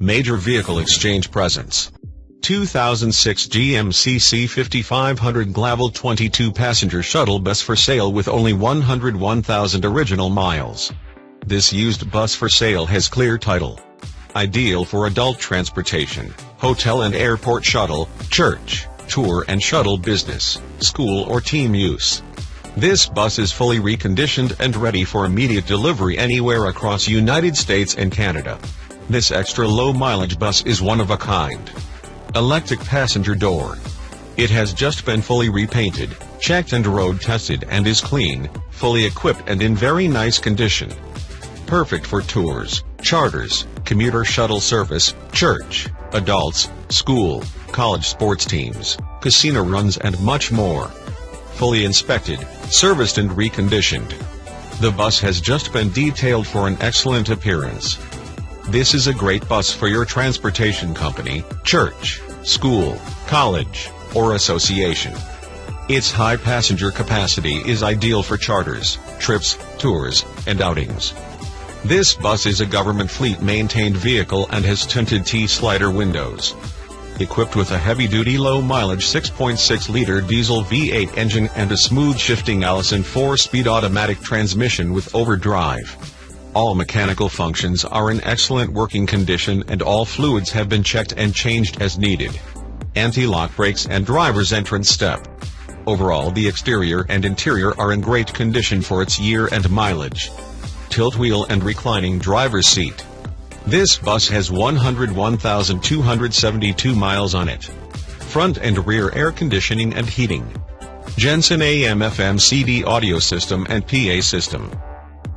Major Vehicle Exchange Presence 2006 GMC C5500 Glaval 22 passenger shuttle bus for sale with only 101,000 original miles. This used bus for sale has clear title. Ideal for adult transportation, hotel and airport shuttle, church, tour and shuttle business, school or team use. This bus is fully reconditioned and ready for immediate delivery anywhere across United States and Canada. This extra low mileage bus is one of a kind. Electric passenger door. It has just been fully repainted, checked and road tested and is clean, fully equipped and in very nice condition. Perfect for tours, charters, commuter shuttle service, church, adults, school, college sports teams, casino runs and much more. Fully inspected, serviced and reconditioned. The bus has just been detailed for an excellent appearance. This is a great bus for your transportation company, church, school, college, or association. Its high passenger capacity is ideal for charters, trips, tours, and outings. This bus is a government fleet maintained vehicle and has tinted T-slider windows. Equipped with a heavy-duty low-mileage 6.6-liter diesel V8 engine and a smooth shifting Allison 4-speed automatic transmission with overdrive. All mechanical functions are in excellent working condition and all fluids have been checked and changed as needed. Anti-lock brakes and driver's entrance step. Overall the exterior and interior are in great condition for its year and mileage. Tilt wheel and reclining driver's seat. This bus has 101,272 miles on it. Front and rear air conditioning and heating. Jensen AM FM CD audio system and PA system.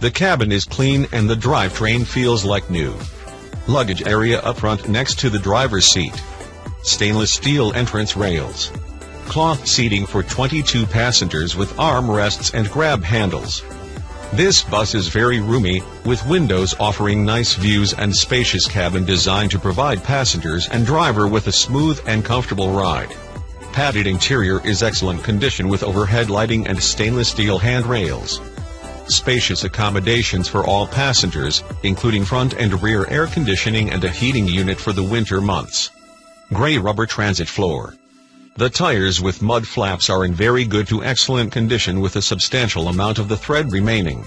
The cabin is clean and the drivetrain feels like new. Luggage area up front next to the driver's seat. Stainless steel entrance rails. Cloth seating for 22 passengers with armrests and grab handles. This bus is very roomy, with windows offering nice views and spacious cabin designed to provide passengers and driver with a smooth and comfortable ride. Padded interior is excellent condition with overhead lighting and stainless steel handrails spacious accommodations for all passengers, including front and rear air conditioning and a heating unit for the winter months. Gray rubber transit floor. The tires with mud flaps are in very good to excellent condition with a substantial amount of the thread remaining.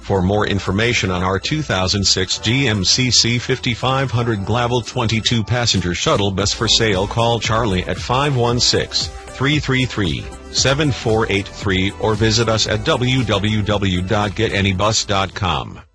For more information on our 2006 GMC C5500 Glaval 22 passenger shuttle bus for sale call Charlie at 516-333-7483 or visit us at www.getanybus.com.